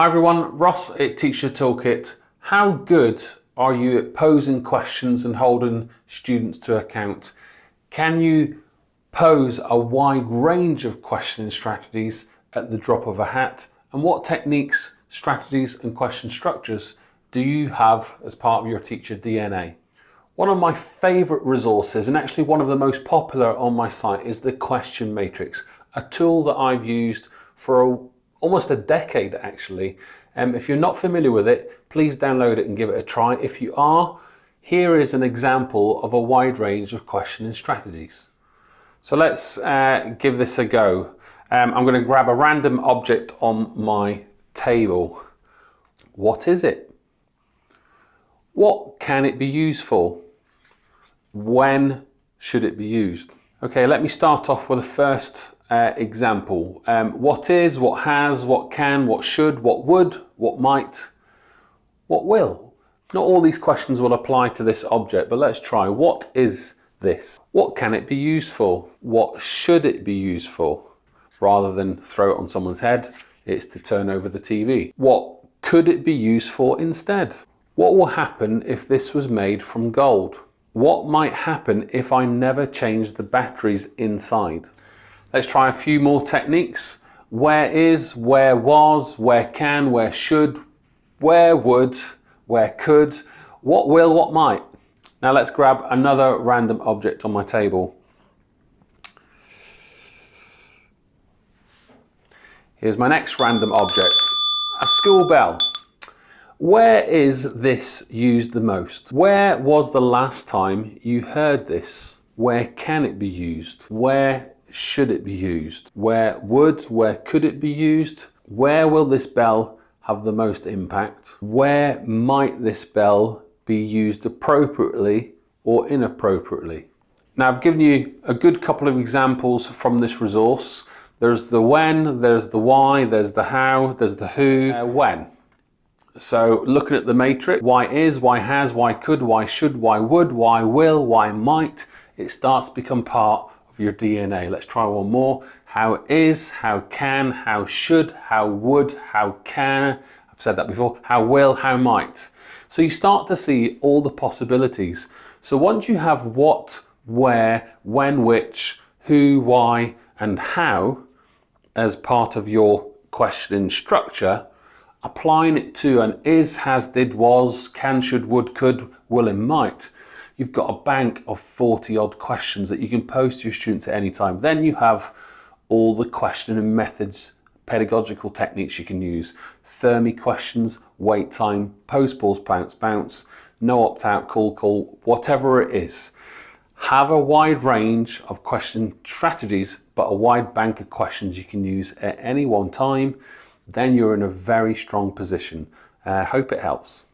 Hi everyone, Ross at Teacher Toolkit. How good are you at posing questions and holding students to account? Can you pose a wide range of questioning strategies at the drop of a hat? And what techniques, strategies and question structures do you have as part of your teacher DNA? One of my favourite resources and actually one of the most popular on my site is the Question Matrix, a tool that I've used for a almost a decade actually. Um, if you're not familiar with it, please download it and give it a try. If you are, here is an example of a wide range of questioning strategies. So let's uh, give this a go. Um, I'm going to grab a random object on my table. What is it? What can it be used for? When should it be used? Okay, let me start off with the first uh, example. Um, what is, what has, what can, what should, what would, what might, what will. Not all these questions will apply to this object, but let's try. What is this? What can it be used for? What should it be used for? Rather than throw it on someone's head, it's to turn over the TV. What could it be used for instead? What will happen if this was made from gold? What might happen if I never change the batteries inside? Let's try a few more techniques. Where is, where was, where can, where should, where would, where could, what will, what might. Now let's grab another random object on my table. Here's my next random object, a school bell. Where is this used the most? Where was the last time you heard this? Where can it be used? Where should it be used? Where would, where could it be used? Where will this bell have the most impact? Where might this bell be used appropriately or inappropriately? Now I've given you a good couple of examples from this resource. There's the when, there's the why, there's the how, there's the who, uh, when. So looking at the matrix, why is, why has, why could, why should, why would, why will, why might, it starts to become part your DNA. Let's try one more. How is, how can, how should, how would, how can, I've said that before, how will, how might. So you start to see all the possibilities. So once you have what, where, when, which, who, why, and how as part of your question structure, applying it to an is, has, did, was, can, should, would, could, will, and might, you've got a bank of 40 odd questions that you can post to your students at any time. Then you have all the question and methods, pedagogical techniques you can use. Fermi questions, wait time, pose, pause, pounce, bounce, no opt out, call, call, whatever it is. Have a wide range of question strategies, but a wide bank of questions you can use at any one time. Then you're in a very strong position. I uh, hope it helps.